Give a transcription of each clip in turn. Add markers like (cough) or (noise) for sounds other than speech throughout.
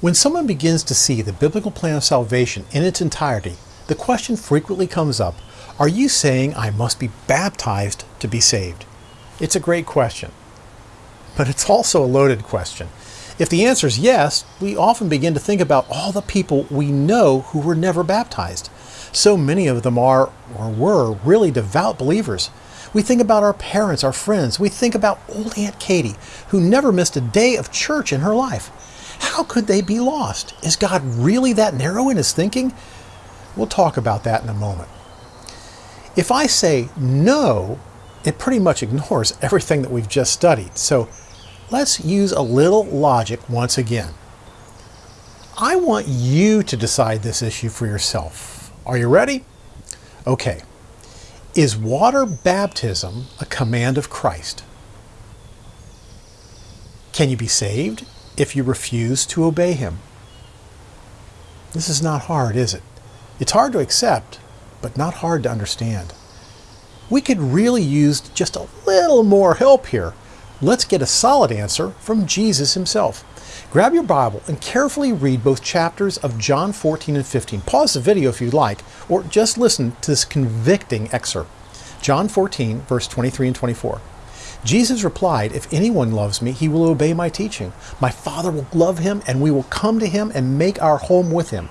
When someone begins to see the biblical plan of salvation in its entirety, the question frequently comes up, are you saying I must be baptized to be saved? It's a great question. But it's also a loaded question. If the answer is yes, we often begin to think about all the people we know who were never baptized. So many of them are, or were, really devout believers. We think about our parents, our friends. We think about old Aunt Katie, who never missed a day of church in her life. How could they be lost? Is God really that narrow in his thinking? We'll talk about that in a moment. If I say no, it pretty much ignores (laughs) everything that we've just studied. So let's use a little logic once again. I want you to decide this issue for yourself. Are you ready? Okay. Is water baptism a command of Christ? Can you be saved if you refuse to obey him. This is not hard, is it? It's hard to accept, but not hard to understand. We could really use just a little more help here. Let's get a solid answer from Jesus himself. Grab your Bible and carefully read both chapters of John 14 and 15. Pause the video if you'd like, or just listen to this convicting excerpt. John 14, verse 23 and 24. Jesus replied, If anyone loves me, he will obey my teaching. My Father will love him, and we will come to him and make our home with him.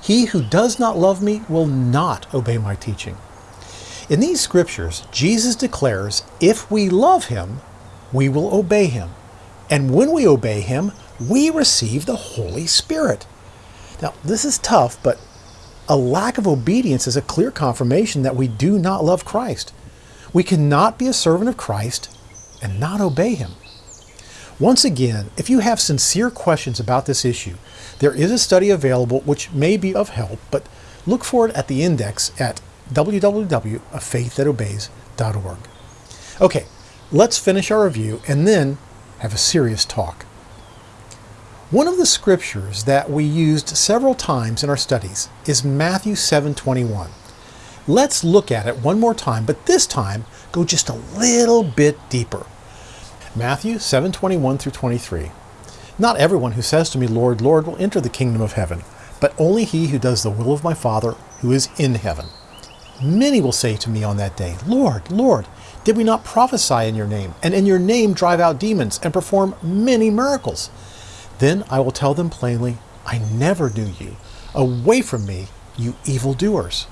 He who does not love me will not obey my teaching. In these scriptures, Jesus declares, if we love him, we will obey him. And when we obey him, we receive the Holy Spirit. Now, this is tough, but a lack of obedience is a clear confirmation that we do not love Christ. We cannot be a servant of Christ and not obey him. Once again, if you have sincere questions about this issue, there is a study available which may be of help, but look for it at the index at www.afaiththatObeys.org. Okay, let's finish our review and then have a serious talk. One of the scriptures that we used several times in our studies is Matthew 7:21. Let's look at it one more time, but this time go just a little bit deeper. Matthew 7:21 through 23. Not everyone who says to me, Lord, Lord, will enter the kingdom of heaven, but only he who does the will of my Father who is in heaven. Many will say to me on that day, Lord, Lord, did we not prophesy in your name, and in your name drive out demons, and perform many miracles? Then I will tell them plainly, I never knew you. Away from me, you evildoers.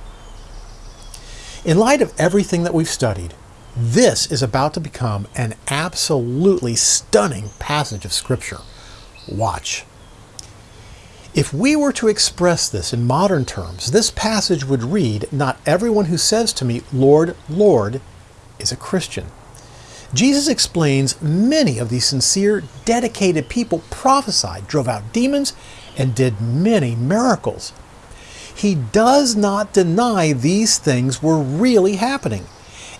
In light of everything that we've studied, this is about to become an absolutely stunning passage of Scripture. Watch. If we were to express this in modern terms, this passage would read, Not everyone who says to me, Lord, Lord, is a Christian. Jesus explains many of these sincere, dedicated people prophesied, drove out demons, and did many miracles he does not deny these things were really happening.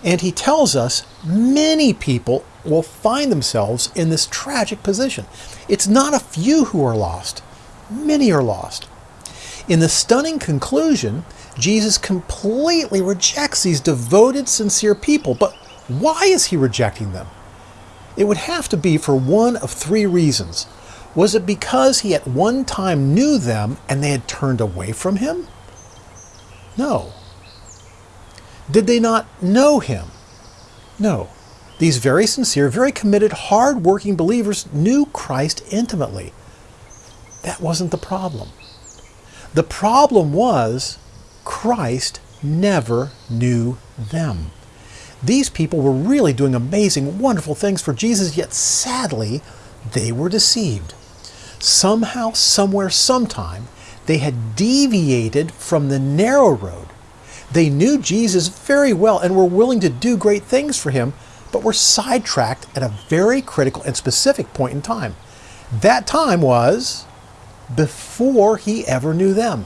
And he tells us many people will find themselves in this tragic position. It's not a few who are lost, many are lost. In the stunning conclusion, Jesus completely rejects these devoted, sincere people. But why is he rejecting them? It would have to be for one of three reasons. Was it because he at one time knew them and they had turned away from him? No. Did they not know him? No. These very sincere, very committed, hard-working believers knew Christ intimately. That wasn't the problem. The problem was Christ never knew them. These people were really doing amazing, wonderful things for Jesus, yet sadly, they were deceived. Somehow, somewhere, sometime, they had deviated from the narrow road. They knew Jesus very well and were willing to do great things for him, but were sidetracked at a very critical and specific point in time. That time was before he ever knew them.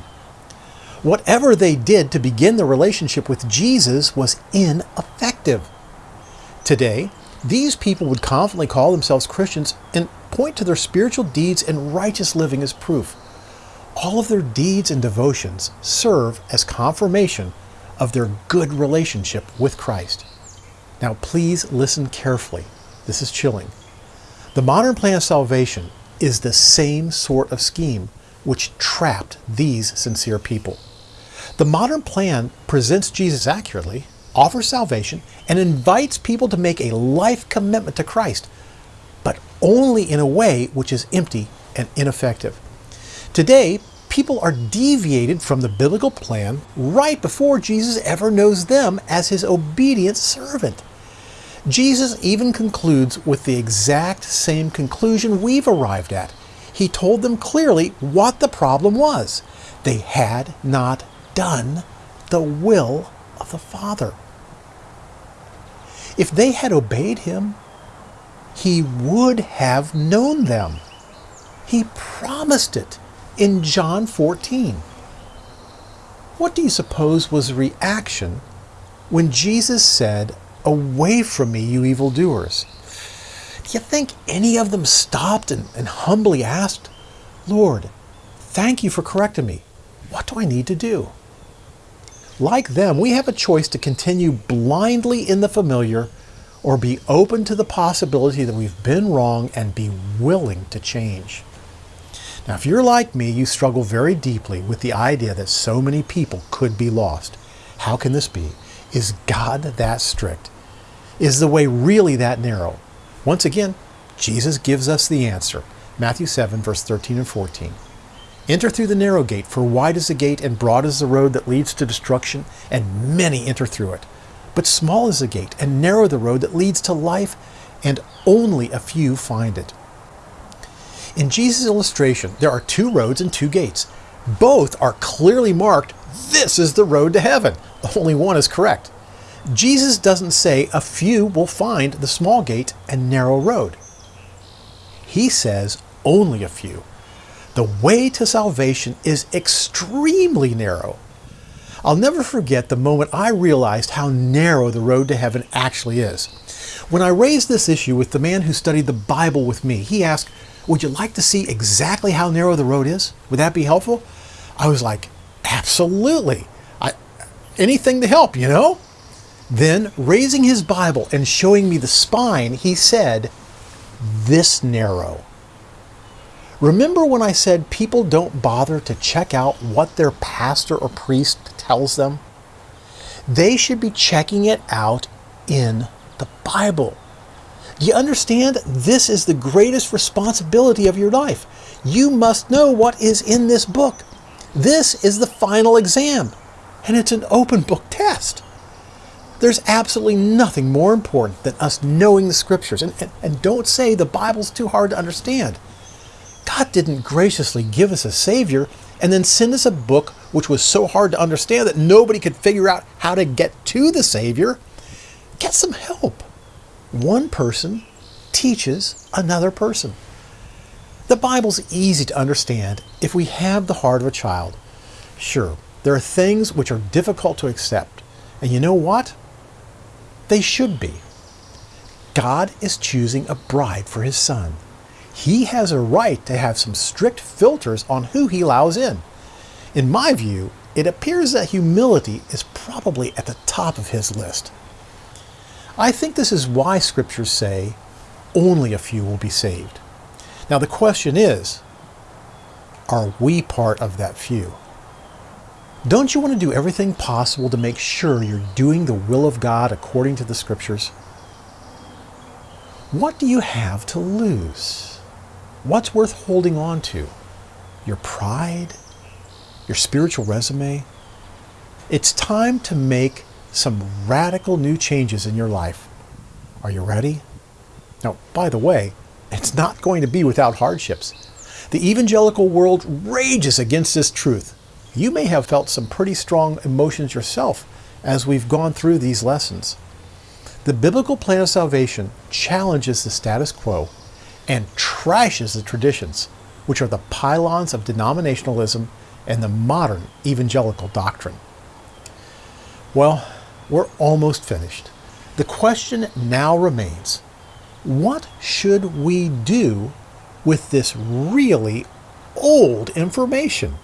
Whatever they did to begin the relationship with Jesus was ineffective. Today, these people would confidently call themselves Christians and point to their spiritual deeds and righteous living as proof. All of their deeds and devotions serve as confirmation of their good relationship with Christ. Now please listen carefully. This is chilling. The modern plan of salvation is the same sort of scheme which trapped these sincere people. The modern plan presents Jesus accurately, offers salvation, and invites people to make a life commitment to Christ, but only in a way which is empty and ineffective. Today, people are deviated from the biblical plan right before Jesus ever knows them as his obedient servant. Jesus even concludes with the exact same conclusion we've arrived at. He told them clearly what the problem was. They had not done the will of the Father. If they had obeyed him, he would have known them. He promised it in John 14. What do you suppose was the reaction when Jesus said, Away from me, you evildoers? Do you think any of them stopped and, and humbly asked, Lord, thank you for correcting me. What do I need to do? Like them, we have a choice to continue blindly in the familiar or be open to the possibility that we've been wrong and be willing to change. Now, if you're like me, you struggle very deeply with the idea that so many people could be lost. How can this be? Is God that strict? Is the way really that narrow? Once again, Jesus gives us the answer. Matthew 7, verse 13 and 14. Enter through the narrow gate, for wide is the gate and broad is the road that leads to destruction, and many enter through it. But small is the gate and narrow the road that leads to life, and only a few find it. In Jesus' illustration, there are two roads and two gates. Both are clearly marked, this is the road to heaven. Only one is correct. Jesus doesn't say a few will find the small gate and narrow road. He says only a few. The way to salvation is extremely narrow. I'll never forget the moment I realized how narrow the road to heaven actually is. When I raised this issue with the man who studied the Bible with me, he asked, Would you like to see exactly how narrow the road is? Would that be helpful? I was like, Absolutely. I, anything to help, you know? Then, raising his Bible and showing me the spine, he said, This narrow. Remember when I said people don't bother to check out what their pastor or priest tells them? They should be checking it out in the Bible. Do you understand? This is the greatest responsibility of your life. You must know what is in this book. This is the final exam, and it's an open book test. There's absolutely nothing more important than us knowing the scriptures. And, and, and don't say the Bible's too hard to understand. God didn't graciously give us a Savior and then send us a book which was so hard to understand that nobody could figure out how to get to the Savior. Get some help. One person teaches another person. The Bible's easy to understand if we have the heart of a child. Sure, there are things which are difficult to accept. And you know what? They should be. God is choosing a bride for his son he has a right to have some strict filters on who he allows in. In my view, it appears that humility is probably at the top of his list. I think this is why scriptures say only a few will be saved. Now the question is, are we part of that few? Don't you want to do everything possible to make sure you're doing the will of God according to the scriptures? What do you have to lose? What's worth holding on to? Your pride? Your spiritual resume? It's time to make some radical new changes in your life. Are you ready? Now, by the way, it's not going to be without hardships. The evangelical world rages against this truth. You may have felt some pretty strong emotions yourself as we've gone through these lessons. The biblical plan of salvation challenges the status quo and trashes the traditions, which are the pylons of denominationalism and the modern evangelical doctrine. Well, we're almost finished. The question now remains, what should we do with this really old information?